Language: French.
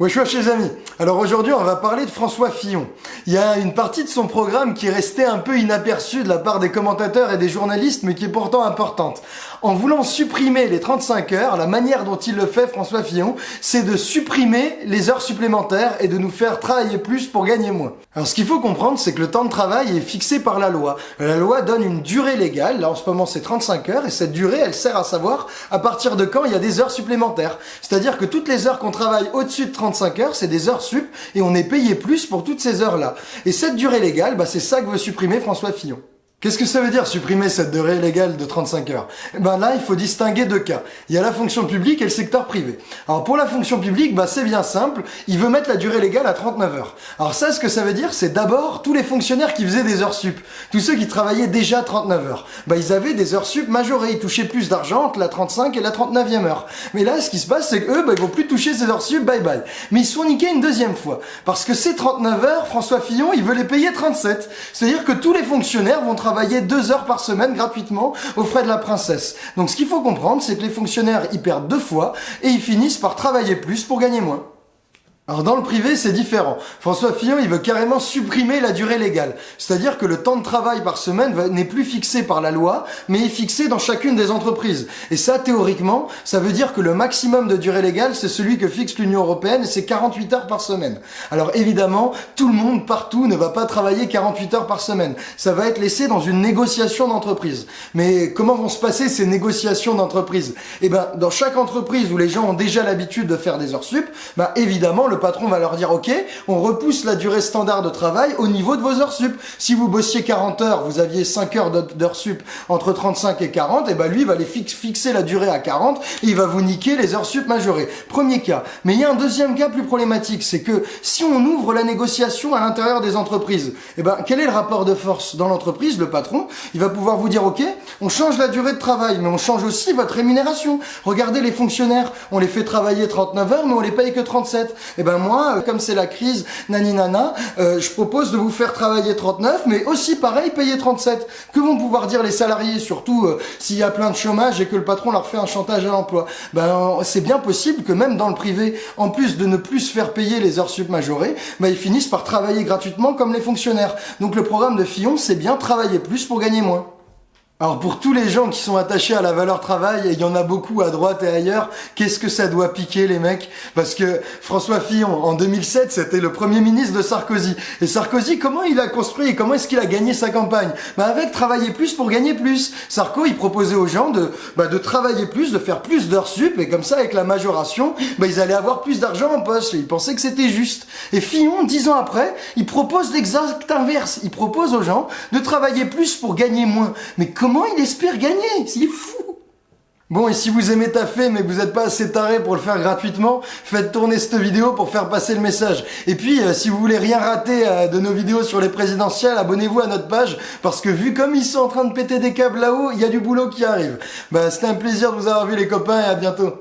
Wesh les amis Alors aujourd'hui on va parler de François Fillon. Il y a une partie de son programme qui est restée un peu inaperçue de la part des commentateurs et des journalistes mais qui est pourtant importante. En voulant supprimer les 35 heures, la manière dont il le fait François Fillon, c'est de supprimer les heures supplémentaires et de nous faire travailler plus pour gagner moins. Alors ce qu'il faut comprendre c'est que le temps de travail est fixé par la loi. La loi donne une durée légale, là en ce moment c'est 35 heures et cette durée elle sert à savoir à partir de quand il y a des heures supplémentaires. C'est-à-dire que toutes les heures qu'on travaille au-dessus de 35 35 heures, c'est des heures sup, et on est payé plus pour toutes ces heures-là. Et cette durée légale, bah, c'est ça que veut supprimer François Fillon. Qu'est-ce que ça veut dire supprimer cette durée légale de 35 heures? Eh ben là, il faut distinguer deux cas. Il y a la fonction publique et le secteur privé. Alors pour la fonction publique, bah c'est bien simple, il veut mettre la durée légale à 39 heures. Alors ça, ce que ça veut dire, c'est d'abord tous les fonctionnaires qui faisaient des heures sup, tous ceux qui travaillaient déjà 39 heures. Bah ils avaient des heures sup majorées, ils touchaient plus d'argent entre la 35 et la 39e heure. Mais là, ce qui se passe, c'est qu'eux, bah, ils vont plus toucher ces heures sup, bye bye. Mais ils se font niquer une deuxième fois. Parce que ces 39 heures, François Fillon, il veut les payer 37. C'est-à-dire que tous les fonctionnaires vont travailler travailler deux heures par semaine gratuitement aux frais de la princesse. Donc ce qu'il faut comprendre, c'est que les fonctionnaires y perdent deux fois et ils finissent par travailler plus pour gagner moins. Alors dans le privé, c'est différent. François Fillon, il veut carrément supprimer la durée légale. C'est-à-dire que le temps de travail par semaine n'est plus fixé par la loi, mais est fixé dans chacune des entreprises. Et ça, théoriquement, ça veut dire que le maximum de durée légale, c'est celui que fixe l'Union Européenne, c'est 48 heures par semaine. Alors évidemment, tout le monde, partout, ne va pas travailler 48 heures par semaine. Ça va être laissé dans une négociation d'entreprise. Mais comment vont se passer ces négociations d'entreprise? Eh ben, dans chaque entreprise où les gens ont déjà l'habitude de faire des heures sup, bah évidemment, le patron va leur dire, OK, on repousse la durée standard de travail au niveau de vos heures sup. Si vous bossiez 40 heures, vous aviez 5 heures d'heures sup entre 35 et 40, et ben lui, il va les fixer la durée à 40 et il va vous niquer les heures sup majorées. Premier cas. Mais il y a un deuxième cas plus problématique, c'est que si on ouvre la négociation à l'intérieur des entreprises, et ben, quel est le rapport de force dans l'entreprise? Le patron, il va pouvoir vous dire, OK, on change la durée de travail, mais on change aussi votre rémunération. Regardez les fonctionnaires, on les fait travailler 39 heures, mais on les paye que 37. Et ben, ben moi, euh, comme c'est la crise, nani nana, euh, je propose de vous faire travailler 39, mais aussi pareil, payer 37. Que vont pouvoir dire les salariés, surtout euh, s'il y a plein de chômage et que le patron leur fait un chantage à l'emploi? Ben c'est bien possible que même dans le privé, en plus de ne plus se faire payer les heures sup majorées, ben, ils finissent par travailler gratuitement comme les fonctionnaires. Donc le programme de Fillon, c'est bien travailler plus pour gagner moins. Alors pour tous les gens qui sont attachés à la valeur travail, et il y en a beaucoup à droite et ailleurs, qu'est-ce que ça doit piquer les mecs? Parce que François Fillon, en 2007, c'était le premier ministre de Sarkozy. Et Sarkozy, comment il a construit comment est-ce qu'il a gagné sa campagne? Bah Avec travailler plus pour gagner plus. Sarko, il proposait aux gens de, bah, de travailler plus, de faire plus d'heures sup, et comme ça, avec la majoration, bah, ils allaient avoir plus d'argent en poche. Et il pensait que c'était juste. Et Fillon, dix ans après, il propose l'exact inverse. Il propose aux gens de travailler plus pour gagner moins. Mais comment il espère gagner? C'est fou Bon, et si vous aimez taffer mais que vous n'êtes pas assez taré pour le faire gratuitement, faites tourner cette vidéo pour faire passer le message. Et puis, euh, si vous voulez rien rater euh, de nos vidéos sur les présidentielles, abonnez-vous à notre page, parce que vu comme ils sont en train de péter des câbles là-haut, il y a du boulot qui arrive. Bah, c'était un plaisir de vous avoir vu les copains, et à bientôt.